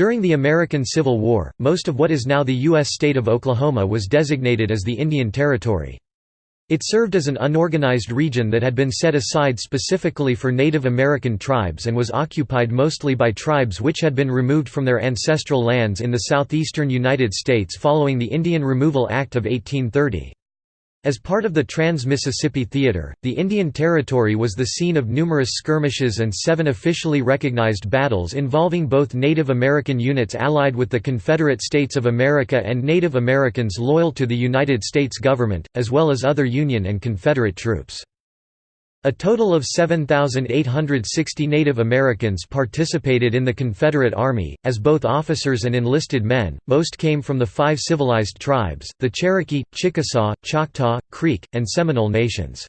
During the American Civil War, most of what is now the U.S. state of Oklahoma was designated as the Indian Territory. It served as an unorganized region that had been set aside specifically for Native American tribes and was occupied mostly by tribes which had been removed from their ancestral lands in the southeastern United States following the Indian Removal Act of 1830. As part of the Trans-Mississippi Theater, the Indian Territory was the scene of numerous skirmishes and seven officially recognized battles involving both Native American units allied with the Confederate States of America and Native Americans loyal to the United States government, as well as other Union and Confederate troops. A total of 7,860 Native Americans participated in the Confederate Army, as both officers and enlisted men. Most came from the five civilized tribes the Cherokee, Chickasaw, Choctaw, Creek, and Seminole nations.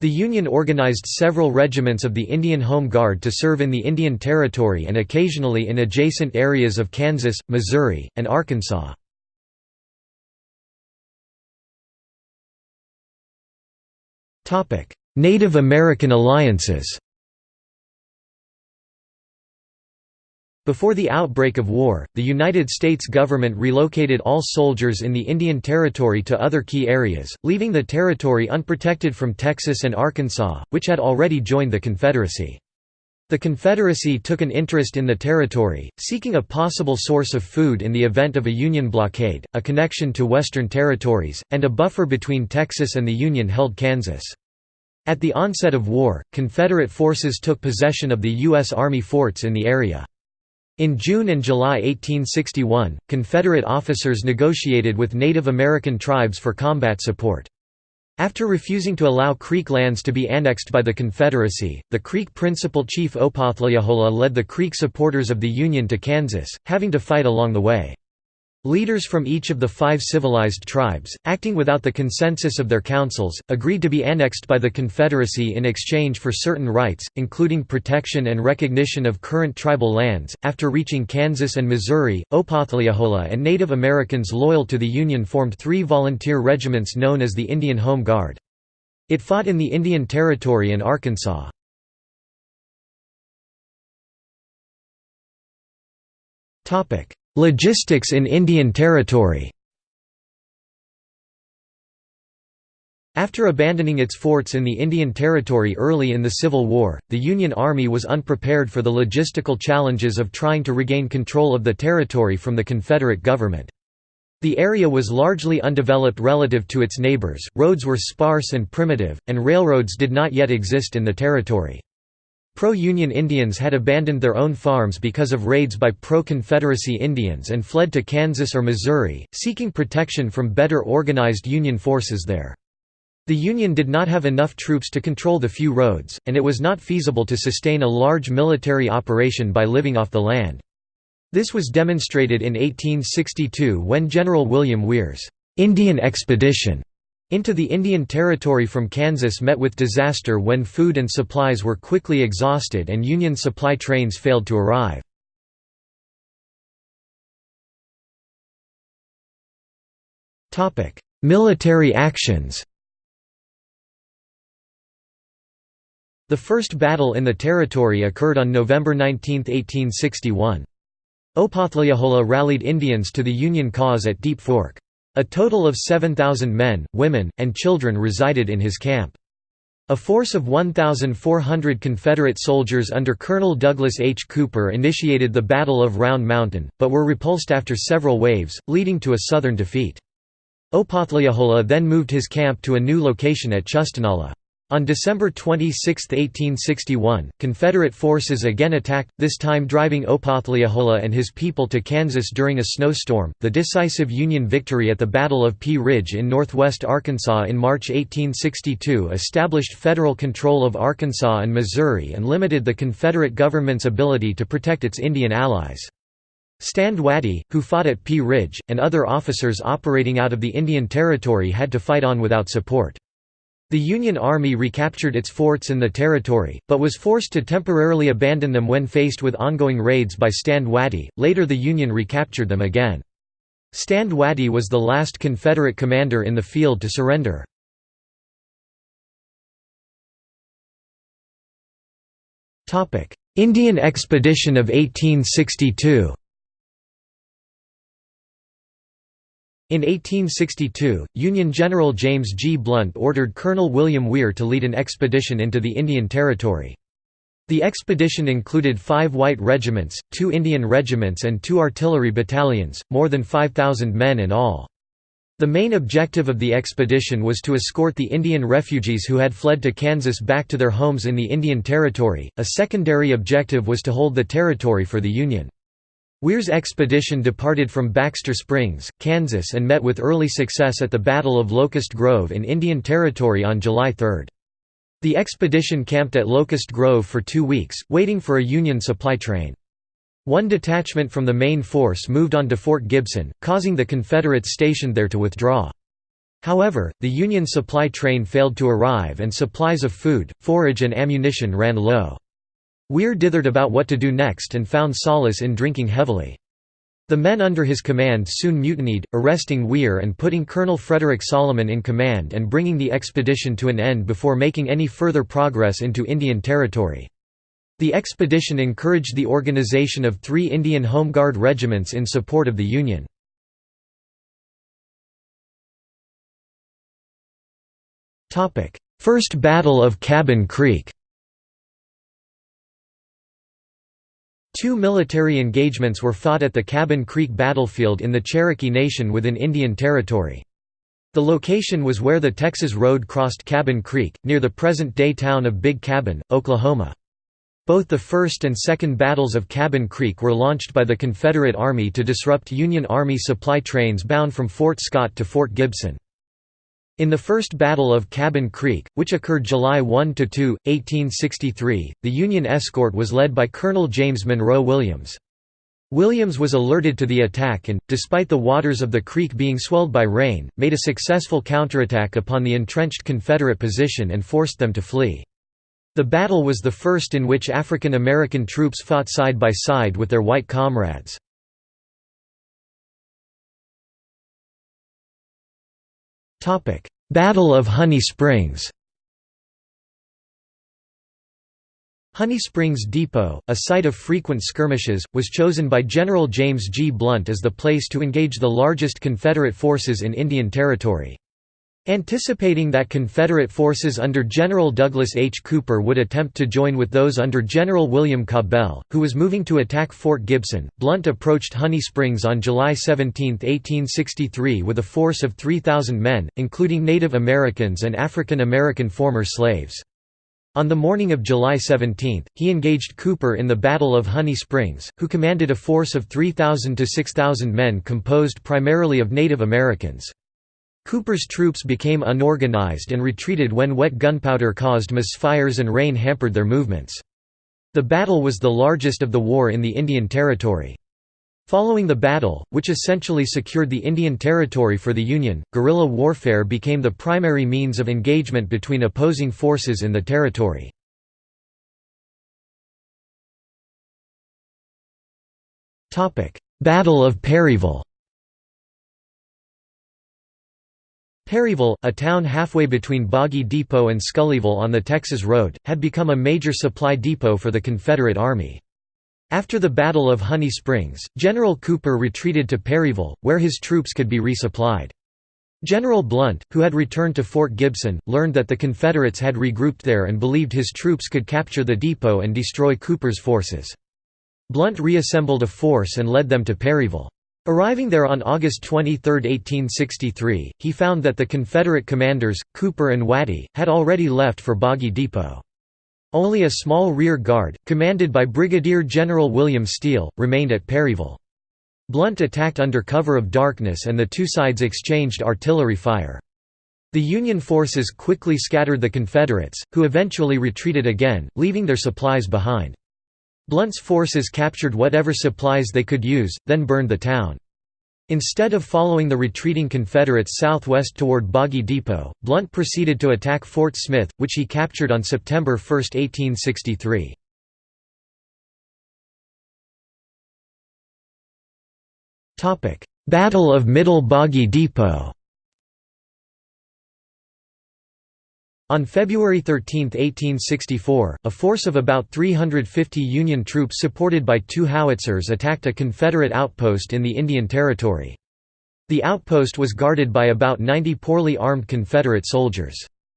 The Union organized several regiments of the Indian Home Guard to serve in the Indian Territory and occasionally in adjacent areas of Kansas, Missouri, and Arkansas. Topic: Native American alliances Before the outbreak of war, the United States government relocated all soldiers in the Indian Territory to other key areas, leaving the territory unprotected from Texas and Arkansas, which had already joined the Confederacy. The Confederacy took an interest in the territory, seeking a possible source of food in the event of a Union blockade, a connection to Western territories, and a buffer between Texas and the Union-held Kansas. At the onset of war, Confederate forces took possession of the U.S. Army forts in the area. In June and July 1861, Confederate officers negotiated with Native American tribes for combat support. After refusing to allow Creek lands to be annexed by the Confederacy, the Creek principal chief Opothleyahola led the Creek supporters of the Union to Kansas, having to fight along the way. Leaders from each of the five civilized tribes, acting without the consensus of their councils, agreed to be annexed by the Confederacy in exchange for certain rights, including protection and recognition of current tribal lands. After reaching Kansas and Missouri, Opothleyahola and Native Americans loyal to the Union formed three volunteer regiments known as the Indian Home Guard. It fought in the Indian Territory and Arkansas. Topic: Logistics in Indian Territory After abandoning its forts in the Indian Territory early in the Civil War, the Union Army was unprepared for the logistical challenges of trying to regain control of the territory from the Confederate government. The area was largely undeveloped relative to its neighbors, roads were sparse and primitive, and railroads did not yet exist in the territory. Pro-Union Indians had abandoned their own farms because of raids by pro-Confederacy Indians and fled to Kansas or Missouri, seeking protection from better organized Union forces there. The Union did not have enough troops to control the few roads, and it was not feasible to sustain a large military operation by living off the land. This was demonstrated in 1862 when General William Weer's Indian Expedition into the Indian Territory from Kansas met with disaster when food and supplies were quickly exhausted and Union supply trains failed to arrive. Military actions The first battle in the territory occurred on November 19, 1861. Opothleyahola rallied Indians to the Union cause at Deep Fork. A total of 7,000 men, women, and children resided in his camp. A force of 1,400 Confederate soldiers under Colonel Douglas H. Cooper initiated the Battle of Round Mountain, but were repulsed after several waves, leading to a Southern defeat. Opothleyahola then moved his camp to a new location at Chustenahlah. On December 26, 1861, Confederate forces again attacked, this time driving Opothleyahola and his people to Kansas during a snowstorm. The decisive Union victory at the Battle of Pea Ridge in northwest Arkansas in March 1862 established federal control of Arkansas and Missouri and limited the Confederate government's ability to protect its Indian allies. Stand Watie, who fought at Pea Ridge, and other officers operating out of the Indian Territory had to fight on without support. The Union Army recaptured its forts in the territory, but was forced to temporarily abandon them when faced with ongoing raids by Stand Watie. Later the Union recaptured them again. Stand Watie was the last Confederate commander in the field to surrender. Indian Expedition of 1862 In 1862, Union General James G. Blunt ordered Colonel William Weer to lead an expedition into the Indian Territory. The expedition included five white regiments, two Indian regiments and two artillery battalions, more than 5,000 men in all. The main objective of the expedition was to escort the Indian refugees who had fled to Kansas back to their homes in the Indian Territory, a secondary objective was to hold the territory for the Union. Weer's expedition departed from Baxter Springs, Kansas and met with early success at the Battle of Locust Grove in Indian Territory on July 3. The expedition camped at Locust Grove for two weeks, waiting for a Union supply train. One detachment from the main force moved on to Fort Gibson, causing the Confederates stationed there to withdraw. However, the Union supply train failed to arrive and supplies of food, forage and ammunition ran low. Weer dithered about what to do next and found solace in drinking heavily. The men under his command soon mutinied, arresting Weer and putting Colonel Frederick Salomon in command and bringing the expedition to an end before making any further progress into Indian Territory. The expedition encouraged the organization of three Indian Home Guard regiments in support of the Union. First Battle of Cabin Creek Two military engagements were fought at the Cabin Creek battlefield in the Cherokee Nation within Indian Territory. The location was where the Texas Road crossed Cabin Creek, near the present-day town of Big Cabin, Oklahoma. Both the First and Second Battles of Cabin Creek were launched by the Confederate Army to disrupt Union Army supply trains bound from Fort Scott to Fort Gibson. In the First Battle of Cabin Creek, which occurred July 1–2, 1863, the Union escort was led by Colonel James Monroe Williams. Williams was alerted to the attack and, despite the waters of the creek being swelled by rain, made a successful counterattack upon the entrenched Confederate position and forced them to flee. The battle was the first in which African American troops fought side by side with their white comrades. Battle of Honey Springs Honey Springs Depot, a site of frequent skirmishes, was chosen by General James G. Blunt as the place to engage the largest Confederate forces in Indian Territory. Anticipating that Confederate forces under General Douglas H. Cooper would attempt to join with those under General William Cabell, who was moving to attack Fort Gibson, Blunt approached Honey Springs on July 17, 1863 with a force of 3,000 men, including Native Americans and African American former slaves. On the morning of July 17, he engaged Cooper in the Battle of Honey Springs, who commanded a force of 3,000 to 6,000 men composed primarily of Native Americans. Cooper's troops became unorganized and retreated when wet gunpowder caused misfires and rain hampered their movements. The battle was the largest of the war in the Indian Territory. Following the battle, which essentially secured the Indian Territory for the Union, guerrilla warfare became the primary means of engagement between opposing forces in the territory. Battle of Perryville Perryville, a town halfway between Boggy Depot and Scullyville on the Texas Road, had become a major supply depot for the Confederate Army. After the Battle of Honey Springs, General Cooper retreated to Perryville, where his troops could be resupplied. General Blunt, who had returned to Fort Gibson, learned that the Confederates had regrouped there and believed his troops could capture the depot and destroy Cooper's forces. Blunt reassembled a force and led them to Perryville. Arriving there on August 23, 1863, he found that the Confederate commanders, Cooper and Watie, had already left for Boggy Depot. Only a small rear guard, commanded by Brigadier General William Steele, remained at Perryville. Blunt attacked under cover of darkness and the two sides exchanged artillery fire. The Union forces quickly scattered the Confederates, who eventually retreated again, leaving their supplies behind. Blunt's forces captured whatever supplies they could use, then burned the town. Instead of following the retreating Confederates southwest toward Boggy Depot, Blunt proceeded to attack Fort Smith, which he captured on September 1, 1863. Battle of Middle Boggy Depot On February 13, 1864, a force of about 350 Union troops supported by two howitzers attacked a Confederate outpost in the Indian Territory. The outpost was guarded by about 90 poorly armed Confederate soldiers.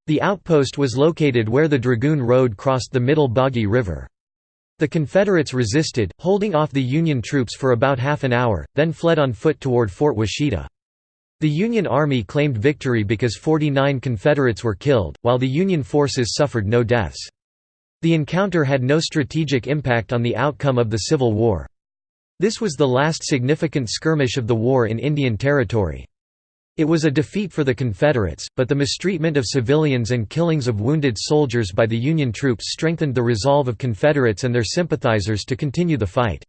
The outpost was located where the Dragoon Road crossed the Middle Boggy River. The Confederates resisted, holding off the Union troops for about half an hour, then fled on foot toward Fort Washita. The Union Army claimed victory because 49 Confederates were killed, while the Union forces suffered no deaths. The encounter had no strategic impact on the outcome of the Civil War. This was the last significant skirmish of the war in Indian Territory. It was a defeat for the Confederates, but the mistreatment of civilians and killings of wounded soldiers by the Union troops strengthened the resolve of Confederates and their sympathizers to continue the fight.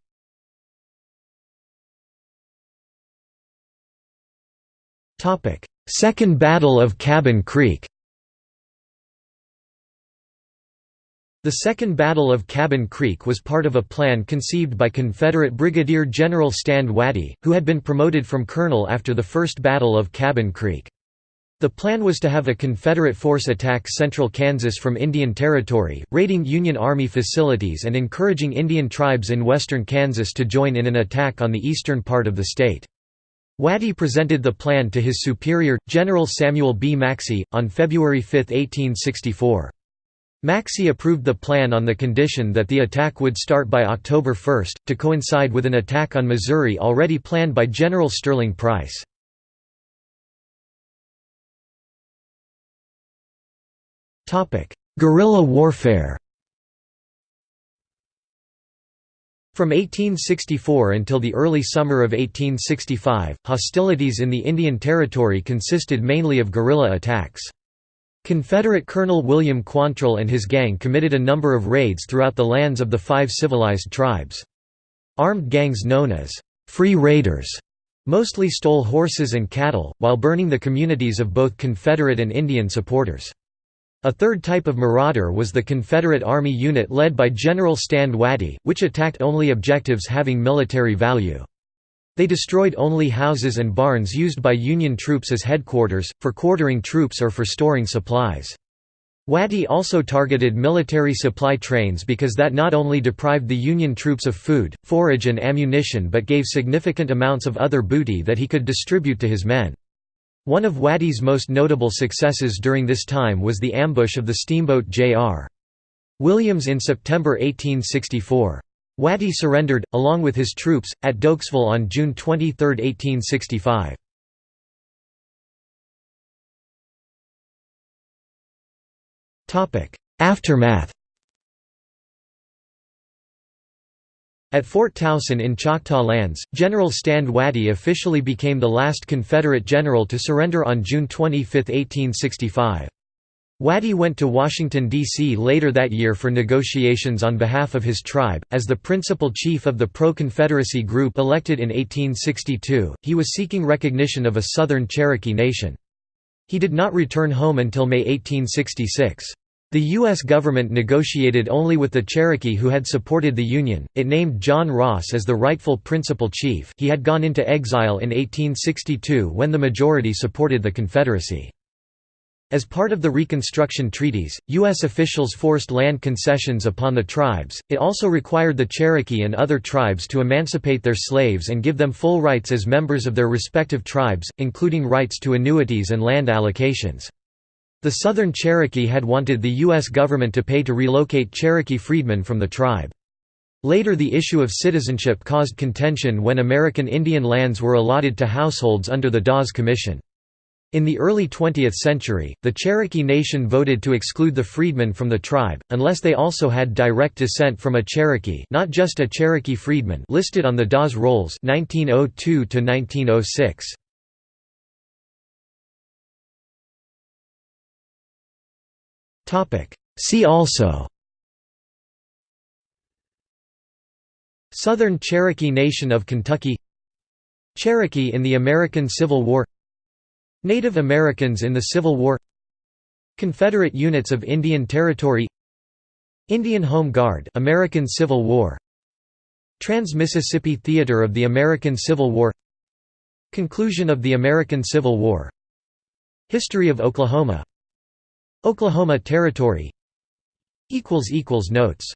Second Battle of Cabin Creek The Second Battle of Cabin Creek was part of a plan conceived by Confederate Brigadier General Stand Watie, who had been promoted from colonel after the First Battle of Cabin Creek. The plan was to have a Confederate force attack central Kansas from Indian Territory, raiding Union Army facilities and encouraging Indian tribes in western Kansas to join in an attack on the eastern part of the state. Watie presented the plan to his superior, General Samuel B. Maxey, on February 5, 1864. Maxey approved the plan on the condition that the attack would start by October 1, to coincide with an attack on Missouri already planned by General Sterling Price. Guerrilla warfare From 1864 until the early summer of 1865, hostilities in the Indian Territory consisted mainly of guerrilla attacks. Confederate Colonel William Quantrill and his gang committed a number of raids throughout the lands of the five civilized tribes. Armed gangs known as «free raiders» mostly stole horses and cattle, while burning the communities of both Confederate and Indian supporters. A third type of marauder was the Confederate Army unit led by General Stand Watie, which attacked only objectives having military value. They destroyed only houses and barns used by Union troops as headquarters, for quartering troops or for storing supplies. Watie also targeted military supply trains because that not only deprived the Union troops of food, forage and ammunition but gave significant amounts of other booty that he could distribute to his men. One of Watie's most notable successes during this time was the ambush of the steamboat J.R. Williams in September 1864. Watie surrendered, along with his troops, at Doaksville on June 23, 1865. Aftermath At Fort Towson in Choctaw Lands, General Stand Watie officially became the last Confederate general to surrender on June 25, 1865. Watie went to Washington, D.C. later that year for negotiations on behalf of his tribe. As the principal chief of the pro Confederacy group elected in 1862, he was seeking recognition of a Southern Cherokee nation. He did not return home until May 1866. The U.S. government negotiated only with the Cherokee who had supported the Union, it named John Ross as the rightful principal chief he had gone into exile in 1862 when the majority supported the Confederacy. As part of the Reconstruction treaties, U.S. officials forced land concessions upon the tribes, it also required the Cherokee and other tribes to emancipate their slaves and give them full rights as members of their respective tribes, including rights to annuities and land allocations. The Southern Cherokee had wanted the U.S. government to pay to relocate Cherokee freedmen from the tribe. Later the issue of citizenship caused contention when American Indian lands were allotted to households under the Dawes Commission. In the early 20th century, the Cherokee Nation voted to exclude the freedmen from the tribe, unless they also had direct descent from a Cherokee not just a Cherokee freedman listed on the Dawes Rolls 1902 -1906. See also. Southern Cherokee Nation of Kentucky. Cherokee in the American Civil War. Native Americans in the Civil War. Confederate units of Indian Territory. Indian Home Guard American Civil War. Trans-Mississippi Theater of the American Civil War. Conclusion of the American Civil War. History of Oklahoma Oklahoma Territory. Notes